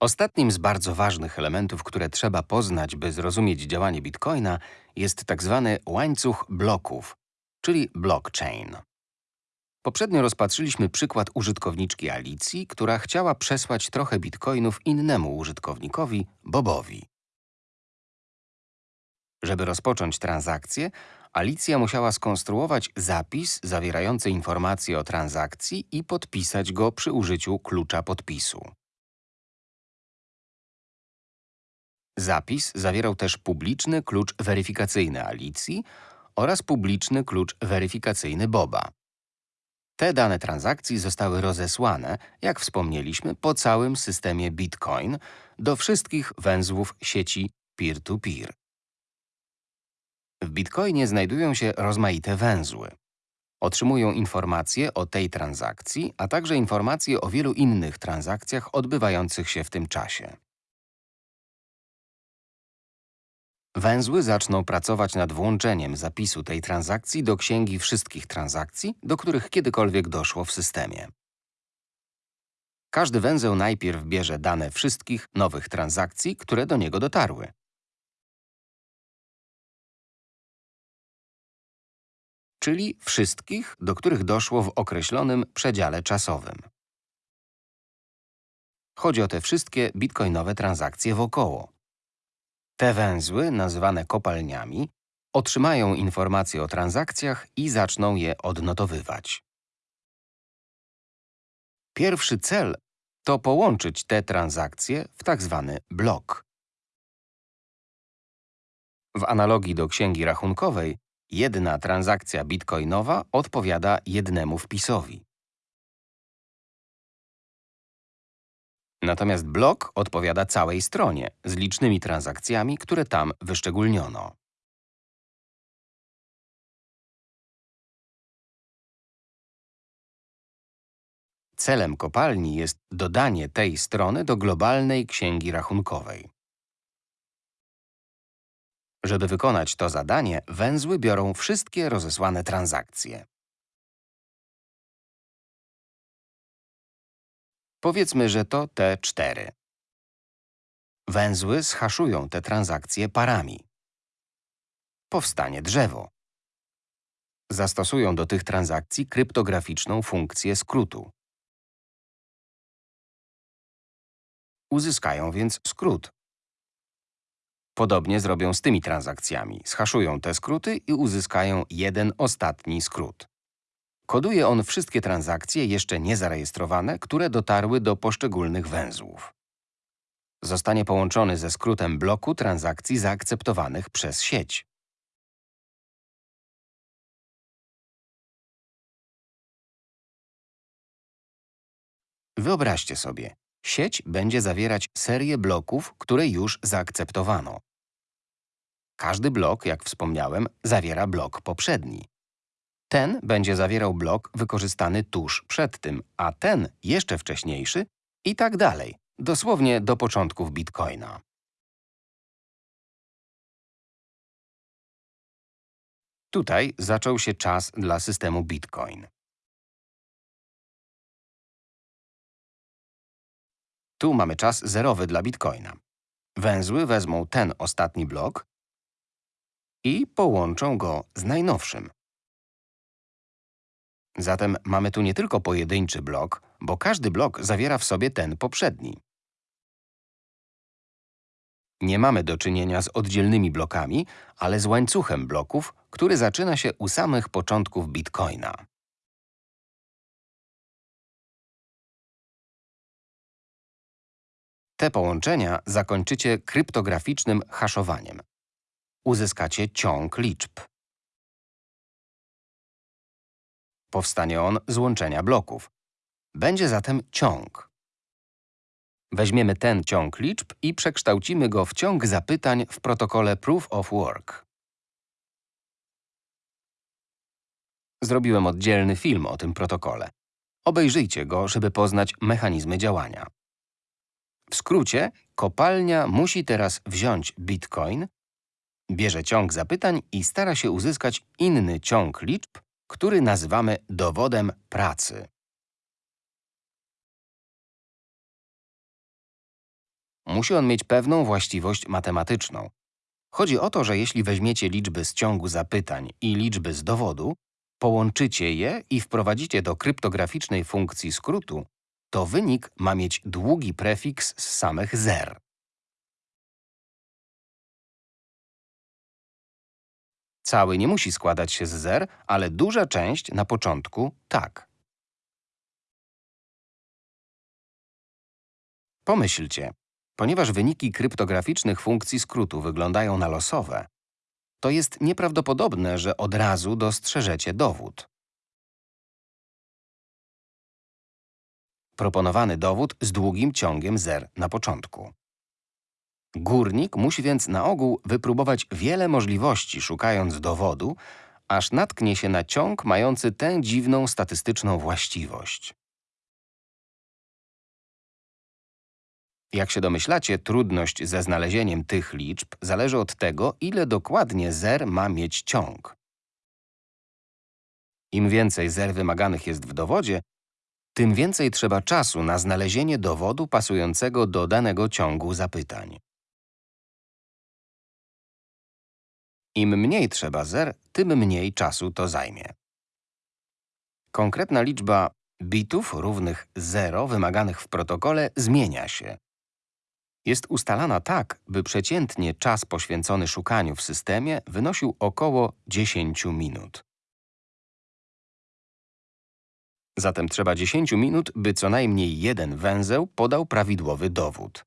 Ostatnim z bardzo ważnych elementów, które trzeba poznać, by zrozumieć działanie Bitcoina, jest tak zwany łańcuch bloków, czyli blockchain. Poprzednio rozpatrzyliśmy przykład użytkowniczki Alicji, która chciała przesłać trochę bitcoinów innemu użytkownikowi, Bobowi. Żeby rozpocząć transakcję, Alicja musiała skonstruować zapis zawierający informacje o transakcji i podpisać go przy użyciu klucza podpisu. Zapis zawierał też publiczny klucz weryfikacyjny Alicji oraz publiczny klucz weryfikacyjny Boba. Te dane transakcji zostały rozesłane, jak wspomnieliśmy, po całym systemie Bitcoin do wszystkich węzłów sieci peer-to-peer. W Bitcoinie znajdują się rozmaite węzły. Otrzymują informacje o tej transakcji, a także informacje o wielu innych transakcjach odbywających się w tym czasie. Węzły zaczną pracować nad włączeniem zapisu tej transakcji do księgi wszystkich transakcji, do których kiedykolwiek doszło w systemie. Każdy węzeł najpierw bierze dane wszystkich nowych transakcji, które do niego dotarły. Czyli wszystkich, do których doszło w określonym przedziale czasowym. Chodzi o te wszystkie bitcoinowe transakcje wokoło. Te węzły, nazywane kopalniami, otrzymają informacje o transakcjach i zaczną je odnotowywać. Pierwszy cel to połączyć te transakcje w tak zwany blok. W analogii do księgi rachunkowej, jedna transakcja bitcoinowa odpowiada jednemu wpisowi. Natomiast blok odpowiada całej stronie z licznymi transakcjami, które tam wyszczególniono. Celem kopalni jest dodanie tej strony do globalnej księgi rachunkowej. Żeby wykonać to zadanie, węzły biorą wszystkie rozesłane transakcje. Powiedzmy, że to te cztery. Węzły schaszują te transakcje parami. Powstanie drzewo. Zastosują do tych transakcji kryptograficzną funkcję skrótu. Uzyskają więc skrót. Podobnie zrobią z tymi transakcjami. Schaszują te skróty i uzyskają jeden ostatni skrót. Koduje on wszystkie transakcje jeszcze niezarejestrowane, które dotarły do poszczególnych węzłów. Zostanie połączony ze skrótem bloku transakcji zaakceptowanych przez sieć. Wyobraźcie sobie, sieć będzie zawierać serię bloków, które już zaakceptowano. Każdy blok, jak wspomniałem, zawiera blok poprzedni. Ten będzie zawierał blok wykorzystany tuż przed tym, a ten jeszcze wcześniejszy i tak dalej, dosłownie do początków Bitcoina. Tutaj zaczął się czas dla systemu Bitcoin. Tu mamy czas zerowy dla Bitcoina. Węzły wezmą ten ostatni blok i połączą go z najnowszym. Zatem mamy tu nie tylko pojedynczy blok, bo każdy blok zawiera w sobie ten poprzedni. Nie mamy do czynienia z oddzielnymi blokami, ale z łańcuchem bloków, który zaczyna się u samych początków Bitcoina. Te połączenia zakończycie kryptograficznym haszowaniem. Uzyskacie ciąg liczb. Powstanie on z łączenia bloków. Będzie zatem ciąg. Weźmiemy ten ciąg liczb i przekształcimy go w ciąg zapytań w protokole Proof of Work. Zrobiłem oddzielny film o tym protokole. Obejrzyjcie go, żeby poznać mechanizmy działania. W skrócie, kopalnia musi teraz wziąć bitcoin, bierze ciąg zapytań i stara się uzyskać inny ciąg liczb, który nazywamy dowodem pracy. musi on mieć pewną właściwość matematyczną. Chodzi o to, że jeśli weźmiecie liczby z ciągu zapytań i liczby z dowodu, połączycie je i wprowadzicie do kryptograficznej funkcji skrótu, to wynik ma mieć długi prefiks z samych zer. Cały nie musi składać się z zer, ale duża część na początku tak. Pomyślcie, ponieważ wyniki kryptograficznych funkcji skrótu wyglądają na losowe, to jest nieprawdopodobne, że od razu dostrzeżecie dowód. Proponowany dowód z długim ciągiem zer na początku. Górnik musi więc na ogół wypróbować wiele możliwości, szukając dowodu, aż natknie się na ciąg mający tę dziwną statystyczną właściwość. Jak się domyślacie, trudność ze znalezieniem tych liczb zależy od tego, ile dokładnie zer ma mieć ciąg. Im więcej zer wymaganych jest w dowodzie, tym więcej trzeba czasu na znalezienie dowodu pasującego do danego ciągu zapytań. Im mniej trzeba zer, tym mniej czasu to zajmie. Konkretna liczba bitów równych 0 wymaganych w protokole zmienia się. Jest ustalana tak, by przeciętnie czas poświęcony szukaniu w systemie wynosił około 10 minut. Zatem trzeba 10 minut, by co najmniej jeden węzeł podał prawidłowy dowód.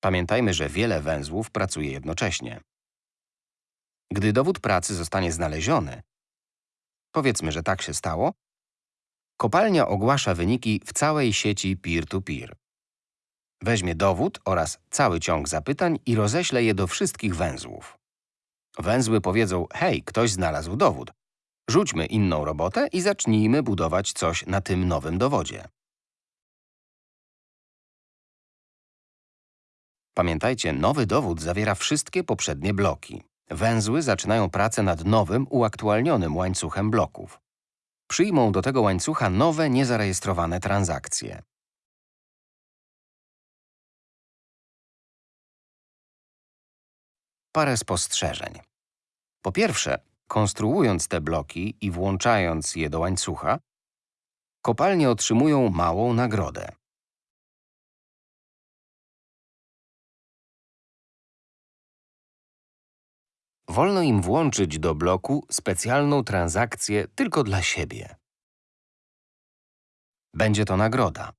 Pamiętajmy, że wiele węzłów pracuje jednocześnie. Gdy dowód pracy zostanie znaleziony, powiedzmy, że tak się stało, kopalnia ogłasza wyniki w całej sieci peer-to-peer. -peer. Weźmie dowód oraz cały ciąg zapytań i roześle je do wszystkich węzłów. Węzły powiedzą, hej, ktoś znalazł dowód. Rzućmy inną robotę i zacznijmy budować coś na tym nowym dowodzie. Pamiętajcie, nowy dowód zawiera wszystkie poprzednie bloki. Węzły zaczynają pracę nad nowym, uaktualnionym łańcuchem bloków. Przyjmą do tego łańcucha nowe, niezarejestrowane transakcje. Parę spostrzeżeń. Po pierwsze, konstruując te bloki i włączając je do łańcucha, kopalnie otrzymują małą nagrodę. Wolno im włączyć do bloku specjalną transakcję tylko dla siebie. Będzie to nagroda.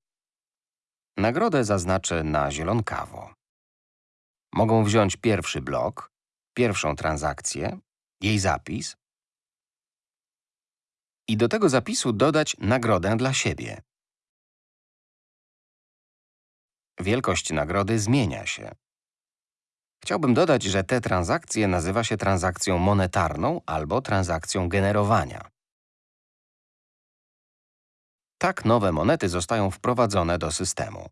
Nagrodę zaznaczę na zielonkawo. Mogą wziąć pierwszy blok, pierwszą transakcję, jej zapis i do tego zapisu dodać nagrodę dla siebie. Wielkość nagrody zmienia się. Chciałbym dodać, że tę transakcję nazywa się transakcją monetarną albo transakcją generowania. Tak nowe monety zostają wprowadzone do systemu.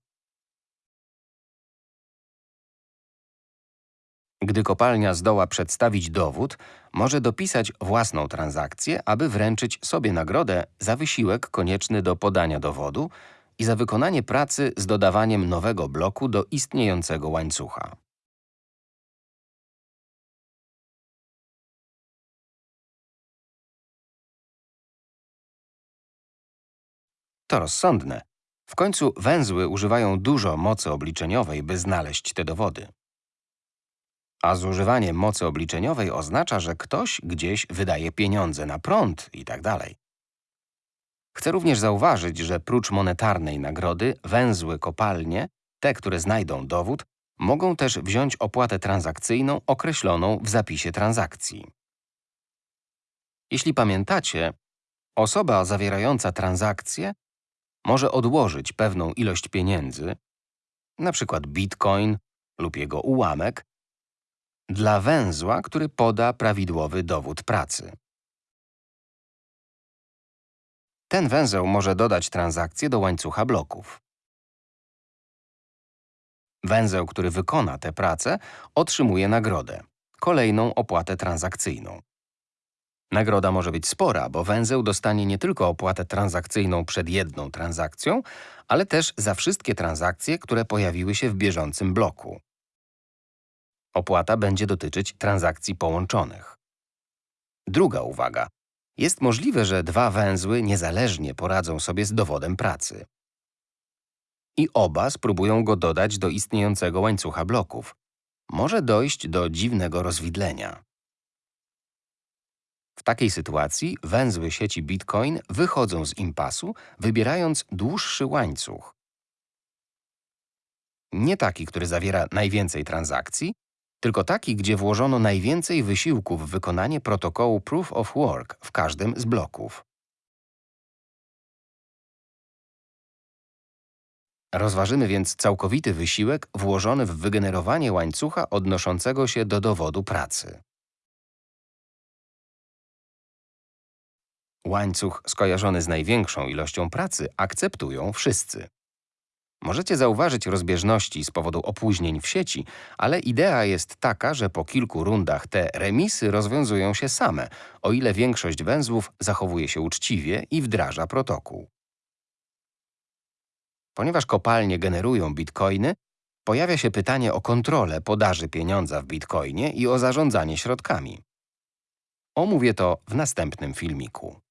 Gdy kopalnia zdoła przedstawić dowód, może dopisać własną transakcję, aby wręczyć sobie nagrodę za wysiłek konieczny do podania dowodu i za wykonanie pracy z dodawaniem nowego bloku do istniejącego łańcucha. To rozsądne. W końcu węzły używają dużo mocy obliczeniowej, by znaleźć te dowody. A zużywanie mocy obliczeniowej oznacza, że ktoś gdzieś wydaje pieniądze na prąd itd. Tak Chcę również zauważyć, że prócz monetarnej nagrody węzły kopalnie, te, które znajdą dowód, mogą też wziąć opłatę transakcyjną określoną w zapisie transakcji. Jeśli pamiętacie, osoba zawierająca transakcję może odłożyć pewną ilość pieniędzy, np. bitcoin lub jego ułamek, dla węzła, który poda prawidłowy dowód pracy. Ten węzeł może dodać transakcję do łańcucha bloków. Węzeł, który wykona tę pracę, otrzymuje nagrodę, kolejną opłatę transakcyjną. Nagroda może być spora, bo węzeł dostanie nie tylko opłatę transakcyjną przed jedną transakcją, ale też za wszystkie transakcje, które pojawiły się w bieżącym bloku. Opłata będzie dotyczyć transakcji połączonych. Druga uwaga. Jest możliwe, że dwa węzły niezależnie poradzą sobie z dowodem pracy. I oba spróbują go dodać do istniejącego łańcucha bloków. Może dojść do dziwnego rozwidlenia. W takiej sytuacji węzły sieci Bitcoin wychodzą z impasu, wybierając dłuższy łańcuch. Nie taki, który zawiera najwięcej transakcji, tylko taki, gdzie włożono najwięcej wysiłku w wykonanie protokołu Proof of Work w każdym z bloków. Rozważymy więc całkowity wysiłek włożony w wygenerowanie łańcucha odnoszącego się do dowodu pracy. Łańcuch skojarzony z największą ilością pracy akceptują wszyscy. Możecie zauważyć rozbieżności z powodu opóźnień w sieci, ale idea jest taka, że po kilku rundach te remisy rozwiązują się same, o ile większość węzłów zachowuje się uczciwie i wdraża protokół. Ponieważ kopalnie generują bitcoiny, pojawia się pytanie o kontrolę podaży pieniądza w bitcoinie i o zarządzanie środkami. Omówię to w następnym filmiku.